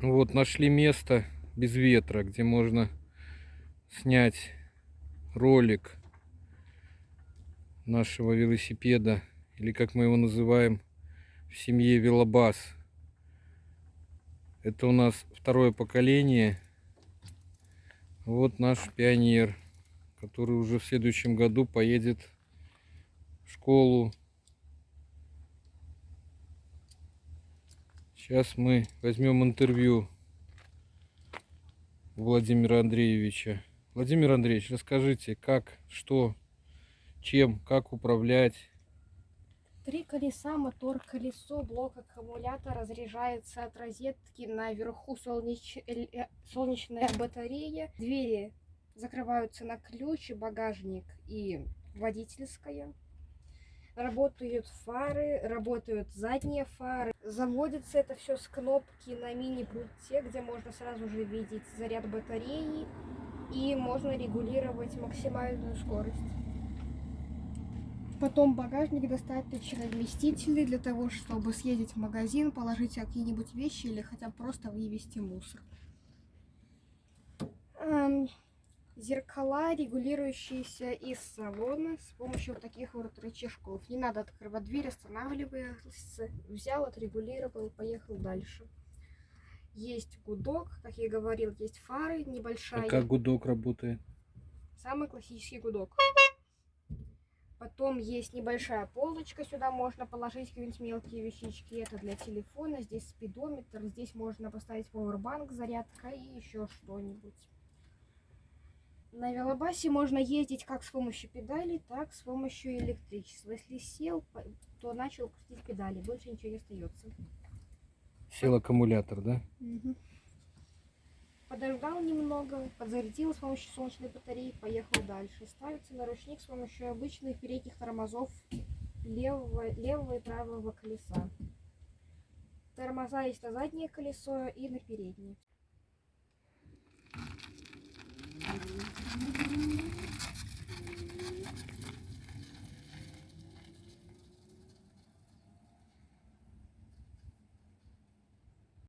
Вот, нашли место без ветра, где можно снять ролик нашего велосипеда, или как мы его называем в семье велобас. Это у нас второе поколение. Вот наш пионер, который уже в следующем году поедет в школу. Сейчас мы возьмем интервью Владимира Андреевича. Владимир Андреевич, расскажите, как, что, чем, как управлять. Три колеса, мотор, колесо, блок аккумулятора разряжается от розетки. Наверху солнеч... эль- э, солнечная батарея. Двери закрываются на ключ, и багажник и водительская. Работают фары, работают задние фары. Заводится это все с кнопки на мини-пульте, где можно сразу же видеть заряд батареи. И можно регулировать максимальную скорость. Потом багажник достаточно вместительный для того, чтобы съездить в магазин, положить какие-нибудь вещи или хотя бы просто вывести мусор. Зеркала, регулирующиеся из салона с помощью вот таких вот рычажков. Не надо открывать дверь, останавливается, взял, отрегулировал, поехал дальше. Есть гудок, как я и говорил, есть фары, А небольшая. как гудок работает? Самый классический гудок. Потом есть небольшая полочка, сюда можно положить какие-нибудь мелкие вещички. Это для телефона, здесь спидометр, здесь можно поставить powerbank, зарядка и еще что-нибудь. На велобасе можно ездить как с помощью педалей, так с помощью электричества. Если сел, то начал крутить педали, больше ничего не остается. Сел аккумулятор, да? Подождал немного, подзарядил с помощью солнечной батареи, поехал дальше. Ставится на ручник с помощью обычных передних тормозов левого, левого и правого колеса. Тормоза есть на заднее колесо и на переднее.